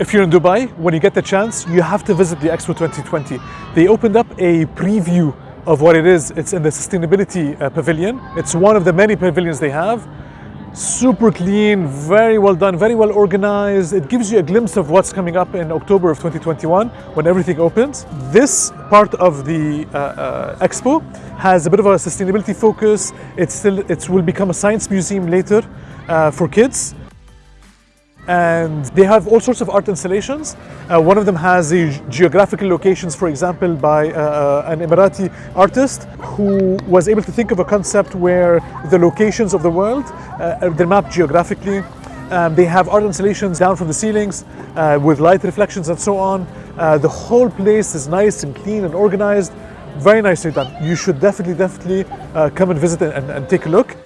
If you're in Dubai, when you get the chance, you have to visit the Expo 2020. They opened up a preview of what it is. It's in the sustainability uh, pavilion. It's one of the many pavilions they have. Super clean, very well done, very well organized. It gives you a glimpse of what's coming up in October of 2021 when everything opens. This part of the uh, uh, expo has a bit of a sustainability focus. It's still, it will become a science museum later uh, for kids and they have all sorts of art installations. Uh, one of them has the geographical locations, for example, by uh, an Emirati artist who was able to think of a concept where the locations of the world, uh, they're mapped geographically. Um, they have art installations down from the ceilings uh, with light reflections and so on. Uh, the whole place is nice and clean and organized. Very nicely done. You should definitely, definitely uh, come and visit and, and take a look.